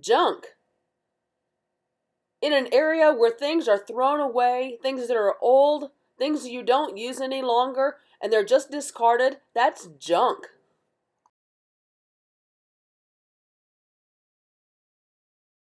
junk. In an area where things are thrown away, things that are old, things you don't use any longer, and they're just discarded, that's junk.